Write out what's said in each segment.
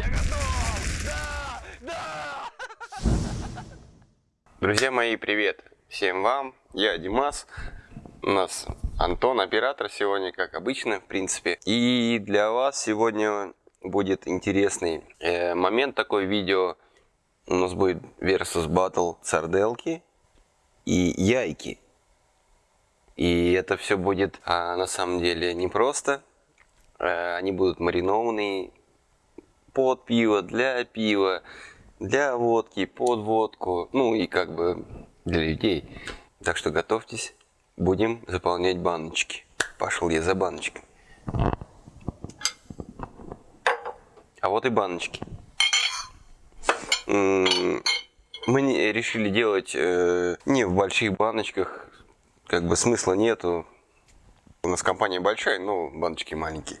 Я готов! Да! Да! Друзья мои, привет! Всем вам! Я Димас. У нас Антон, оператор сегодня, как обычно, в принципе. И для вас сегодня будет интересный э, момент такой видео. У нас будет versus battle сарделки и яйки. И это все будет а, на самом деле непросто. А, они будут маринованные под пиво, для пива, для водки, под водку, ну и как бы для людей. Так что готовьтесь, будем заполнять баночки. Пошел я за баночкой. А вот и баночки. Мы решили делать э, не в больших баночках, как бы смысла нету. У нас компания большая, но баночки маленькие.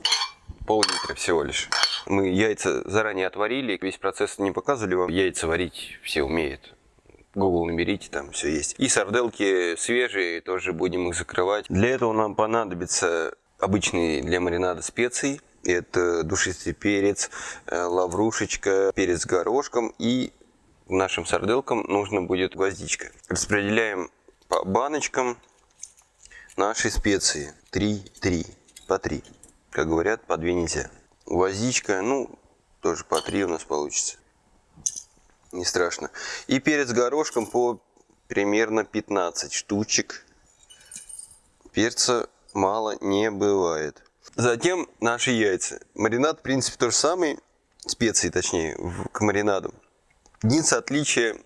Пол-литра всего лишь. Мы яйца заранее отварили, весь процесс не показывали вам. Яйца варить все умеют. Google наберите, там все есть. И сарделки свежие, тоже будем их закрывать. Для этого нам понадобится обычный для маринада специй. Это душистый перец, э, лаврушечка, перец с горошком и нашим сарделкам нужно будет гвоздичка. Распределяем по баночкам наши специи. 3-3, по 3. Как говорят, по 2 нельзя. Гвоздичка, ну, тоже по 3 у нас получится. Не страшно. И перец горошком по примерно 15 штучек. Перца мало не бывает. Затем наши яйца. Маринад, в принципе, то же самый. Специи, точнее, к маринаду. Единственное отличие,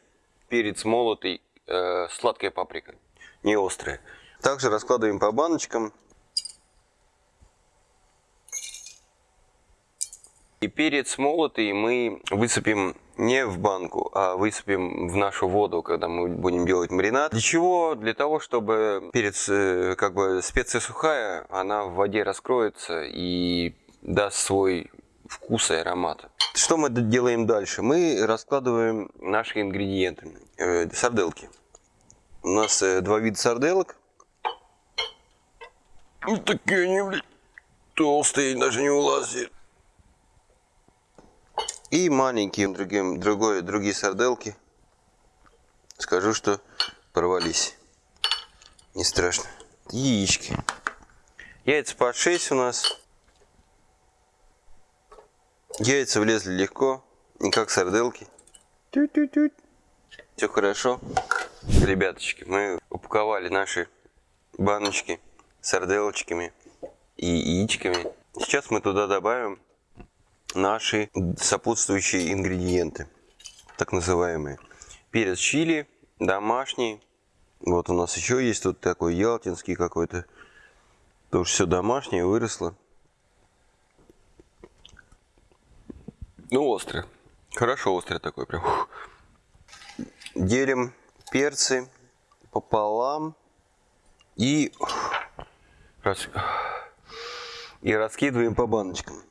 перец молотый, э, сладкая паприка, не острая. Также раскладываем по баночкам. И перец молотый мы высыпем не в банку, а высыпем в нашу воду, когда мы будем делать маринад. Для чего? Для того, чтобы перец, э, как бы специя сухая, она в воде раскроется и даст свой вкус и аромат. Что мы делаем дальше? Мы раскладываем наши ингредиенты. Э, сарделки. У нас э, два вида сарделок. Ну, такие они, блядь, толстые, даже не улазят. И маленькие, другим, другой, другие сарделки. Скажу, что порвались. Не страшно. Яички. Яйца по 6 у нас. Яйца влезли легко, не как сарделки. Тю -тю -тю. Все хорошо. Ребяточки, мы упаковали наши баночки сарделочками и яичками. Сейчас мы туда добавим наши сопутствующие ингредиенты, так называемые. Перец чили, домашний. Вот у нас еще есть тут такой ялтинский какой-то. Тоже все домашнее, выросло. Ну, острый. Хорошо острый такой прям. Делим перцы пополам и, и раскидываем по баночкам.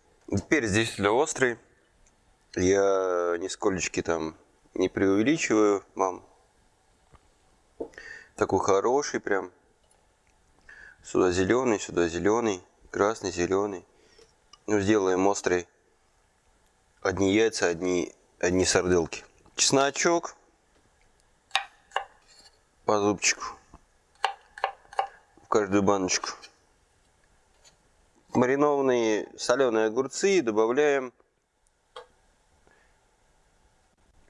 Перец действительно острый. Я нисколечки там не преувеличиваю вам. Такой хороший прям. Сюда зеленый, сюда зеленый, красный, зеленый. Ну, сделаем острый одни яйца, одни, одни сарделки. Чесночок по зубчику в каждую баночку. Маринованные соленые огурцы добавляем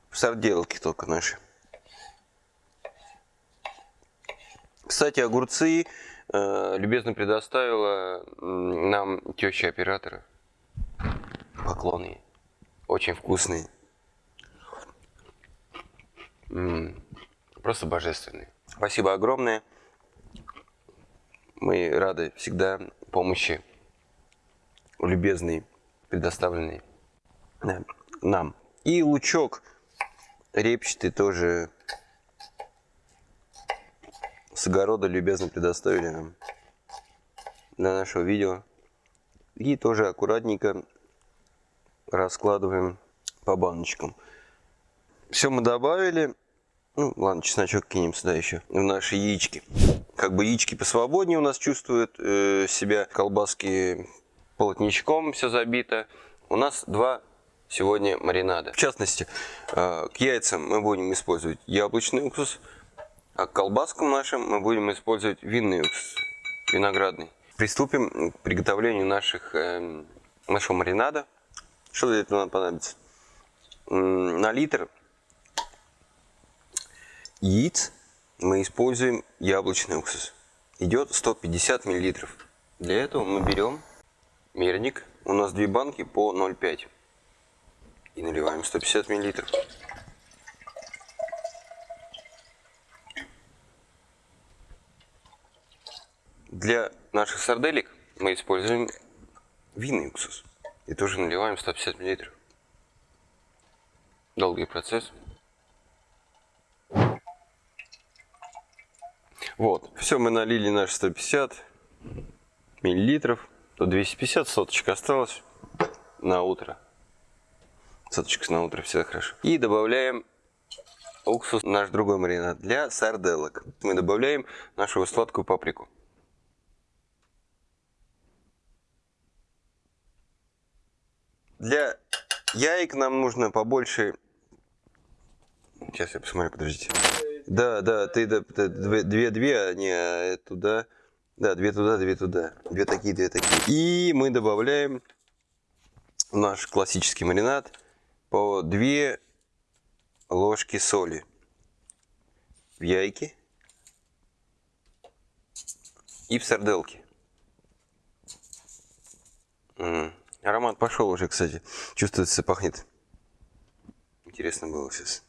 в сарделки только наши. Кстати, огурцы э, любезно предоставила нам теща оператора. Поклоны очень вкусный. М -м, просто божественный. Спасибо огромное. Мы рады всегда помощи любезной, предоставленной да, нам. И лучок репчатый тоже с огорода любезно предоставили нам для нашего видео. И тоже аккуратненько раскладываем по баночкам. Все мы добавили. Ну, ладно, чесночок кинем сюда еще, в наши яички. Как бы яички посвободнее у нас чувствуют э, себя, колбаски полотничком все забито. У нас два сегодня маринада. В частности, э, к яйцам мы будем использовать яблочный уксус, а к колбаскам нашим мы будем использовать винный уксус, виноградный. Приступим к приготовлению наших, э, нашего маринада. Что для этого нам понадобится? На литр яиц мы используем яблочный уксус. Идет 150 миллилитров. Для этого мы берем мерник. У нас две банки по 0,5. И наливаем 150 миллилитров. Для наших сарделек мы используем винный уксус. И тоже наливаем 150 миллилитров. Долгий процесс. Вот, все, мы налили наши 150 миллилитров. То 250 соточек осталось на утро. Соточка на утро, все хорошо. И добавляем уксус, наш другой маринад для сарделок. Мы добавляем нашу сладкую паприку. Для яек нам нужно побольше... Сейчас я посмотрю, подождите. Да, да, ты да, две-две, а не а туда. Да, две туда, две туда. Две такие, две такие. И мы добавляем наш классический маринад по две ложки соли в яйки и в сарделки. Аромат пошел уже, кстати. Чувствуется, пахнет. Интересно было сейчас.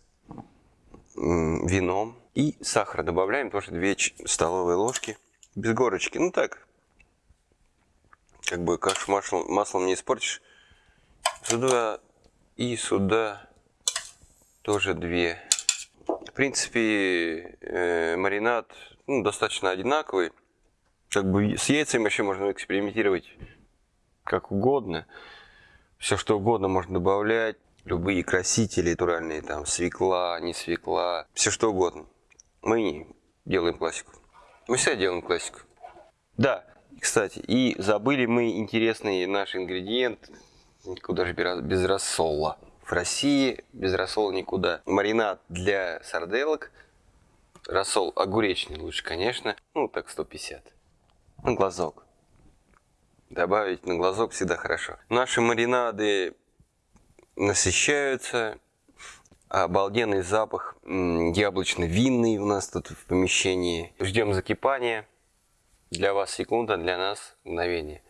Вином. И сахар добавляем тоже 2 столовые ложки. Без горочки. Ну так. Как бы кашу маслом, маслом не испортишь. Сюда и сюда тоже 2. В принципе, э, маринад ну, достаточно одинаковый. Как бы с яйцами вообще можно экспериментировать как угодно. Все что угодно можно добавлять. Любые красители натуральные, там свекла, не свекла, все что угодно. Мы делаем классику. Мы всегда делаем классику. Да, кстати, и забыли мы интересный наш ингредиент, куда же без рассола. В России без рассола никуда. Маринад для сарделок. Рассол огуречный лучше, конечно. Ну, так 150. На глазок. Добавить на глазок всегда хорошо. Наши маринады насыщаются. Обалденный запах яблочно-винный у нас тут в помещении. Ждем закипания. Для вас секунда, для нас мгновение.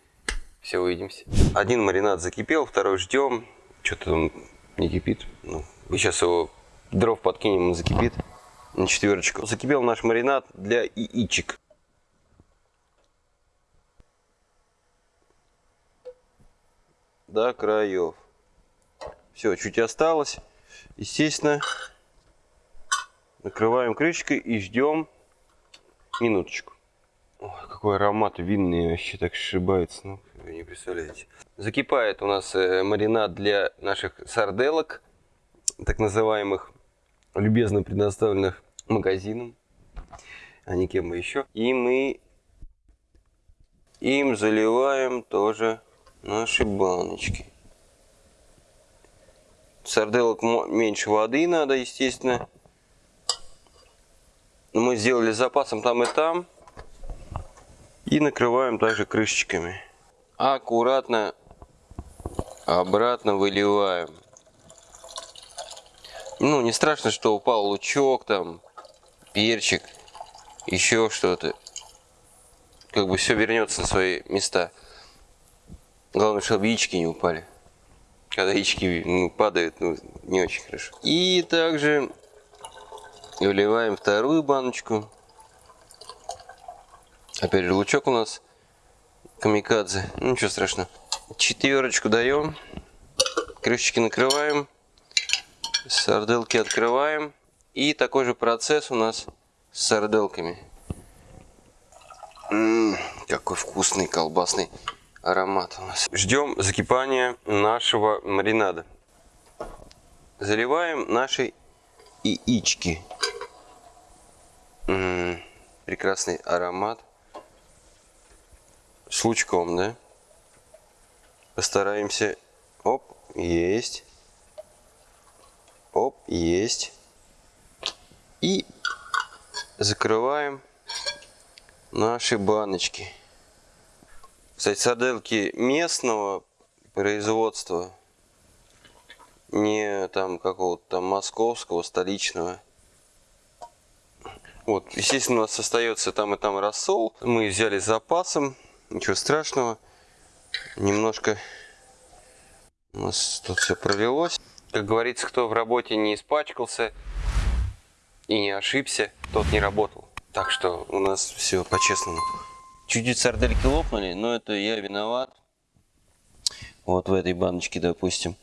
Все, увидимся. Один маринад закипел, второй ждем. Что-то он не кипит. Ну, сейчас его дров подкинем, он закипит на четверочку. Закипел наш маринад для яичек. до краев. Все, чуть осталось. Естественно, накрываем крышкой и ждем минуточку. Ой, какой аромат винный вообще так сшибается. Ну, вы не представляете. Закипает у нас э, маринад для наших сарделок, так называемых, любезно предоставленных магазином, а не кем бы еще. И мы им заливаем тоже наши баночки. Сарделок меньше воды надо, естественно. Но мы сделали запасом там и там. И накрываем также крышечками. Аккуратно обратно выливаем. Ну, не страшно, что упал лучок, там, перчик, еще что-то. Как бы все вернется на свои места. Главное, чтобы яички не упали. Когда яички ну, падают, ну, не очень хорошо. И также выливаем вторую баночку. Опять же, лучок у нас камикадзе. Ну, ничего страшного. Четверочку даем. Крышечки накрываем. Сарделки открываем. И такой же процесс у нас с сарделками. М -м, какой вкусный колбасный аромат у нас. Ждем закипания нашего маринада. Заливаем наши яички. М -м, прекрасный аромат. С лучком, да? Постараемся. Оп, есть. Есть. И закрываем наши баночки. Кстати, сарделки местного производства, не там какого-то там московского, столичного. Вот, естественно, у нас остается там и там рассол. Мы взяли с запасом, ничего страшного. Немножко у нас тут все пролилось. Как говорится, кто в работе не испачкался и не ошибся, тот не работал. Так что у нас все по-честному. Чуть-чуть сардельки лопнули, но это я виноват. Вот в этой баночке, допустим.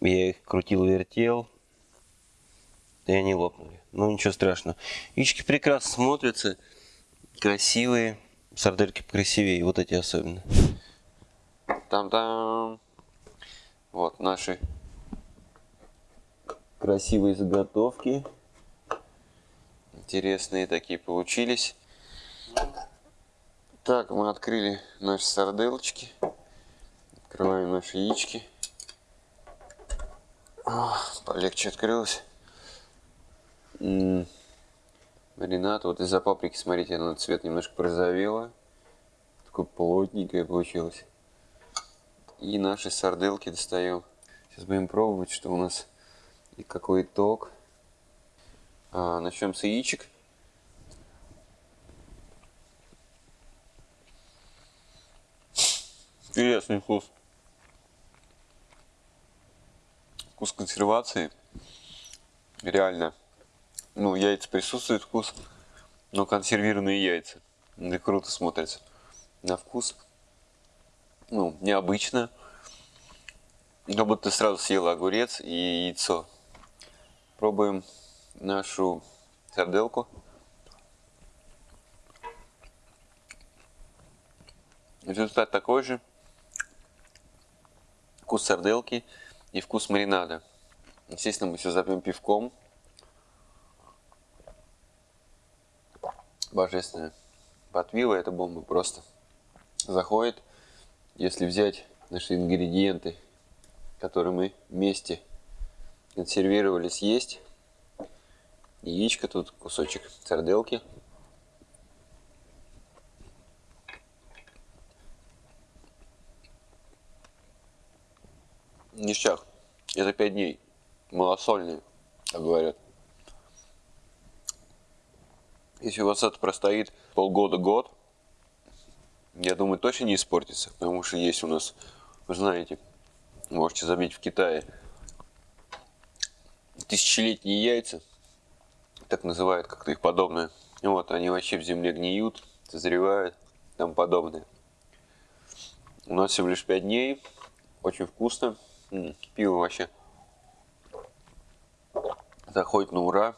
Я их крутил-вертел. И они лопнули. Ну ничего страшного. Яички прекрасно смотрятся. Красивые. Сардельки красивее. Вот эти особенно. Там-там. Вот наши красивые заготовки. Интересные такие получились. Так, мы открыли наши сарделочки. Открываем наши яички. О, полегче открылось. М. Вот из-за паприки, смотрите, она цвет немножко прозовела. Такое плотненькое получилось. И наши сарделки достаем. Сейчас будем пробовать, что у нас и какой итог. А, начнем с яичек. Интересный вкус. Вкус консервации. Реально. Ну, яйца присутствует вкус, но консервированные яйца. Это круто смотрится. На вкус ну, необычно. Как будто ты сразу съела огурец и яйцо. Пробуем нашу сарделку. Результат такой же. Вкус сарделки и вкус маринада. Естественно, мы все запьем пивком. Божественно. Пиво это бомба просто заходит. Если взять наши ингредиенты, которые мы вместе консервировали, съесть. Яичко, тут кусочек сарделки. Ништяк. Это 5 дней. Малосольные, как говорят. Если у вас это простоит полгода-год, я думаю, точно не испортится, потому что есть у нас, вы знаете, можете забить в Китае тысячелетние яйца, так называют как-то их подобное. Вот, они вообще в земле гниют, созревают, там подобное. У нас всего лишь 5 дней, очень вкусно, пиво вообще заходит на ура.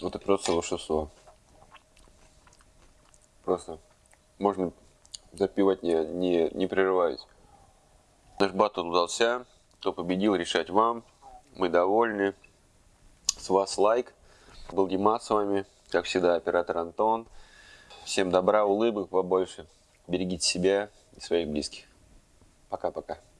Вот это просто волшебство. Просто можно запивать не, не, не прерываясь. Наш батл удался. Кто победил, решать вам. Мы довольны. С вас лайк. Был Димас с вами. Как всегда, оператор Антон. Всем добра, улыбок побольше. Берегите себя и своих близких. Пока-пока.